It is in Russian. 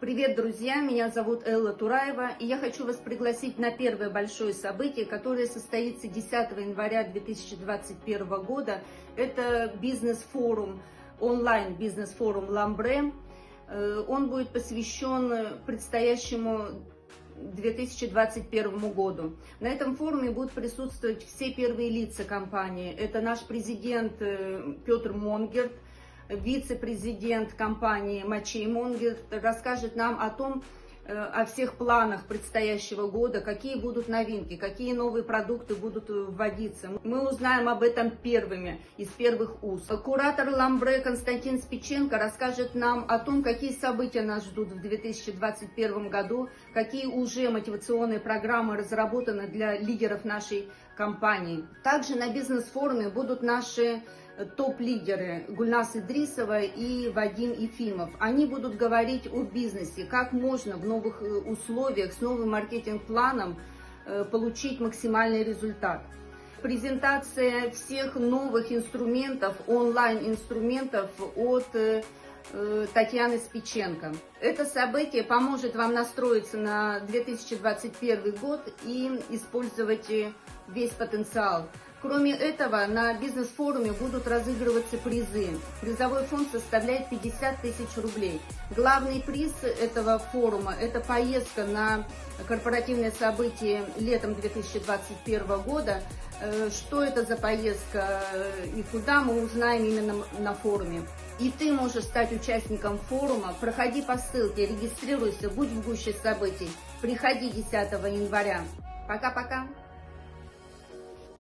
Привет, друзья! Меня зовут Элла Тураева, и я хочу вас пригласить на первое большое событие, которое состоится 10 января 2021 года. Это бизнес-форум, онлайн-бизнес-форум «Ламбре». Э, он будет посвящен предстоящему 2021 году. На этом форуме будут присутствовать все первые лица компании. Это наш президент э, Петр Монгерт, вице-президент компании Мачей Монгерт, расскажет нам о том, э, о всех планах предстоящего года, какие будут новинки, какие новые продукты будут вводиться. Мы узнаем об этом первыми, из первых уст. Куратор Ламбре Константин Спиченко расскажет нам о том, какие события нас ждут в 2021 году, какие уже мотивационные программы разработаны для лидеров нашей компании. Также на бизнес-форуме будут наши топ-лидеры Гульнас Идрисова и Вадим Ефимов. Они будут говорить о бизнесе, как можно в новых э, условиях с новым маркетинг-планом э, получить максимальный результат. Презентация всех новых инструментов, онлайн-инструментов от э, Татьяны Спиченко. Это событие поможет вам настроиться на 2021 год и использовать весь потенциал. Кроме этого, на бизнес-форуме будут разыгрываться призы. Призовой фонд составляет 50 тысяч рублей. Главный приз этого форума – это поездка на корпоративное событие летом 2021 года. Э, что это за поездка и куда мы узнаем именно на форуме. И ты можешь стать участником форума. Проходи по ссылке, регистрируйся, будь в гуще событий. Приходи 10 января. Пока-пока.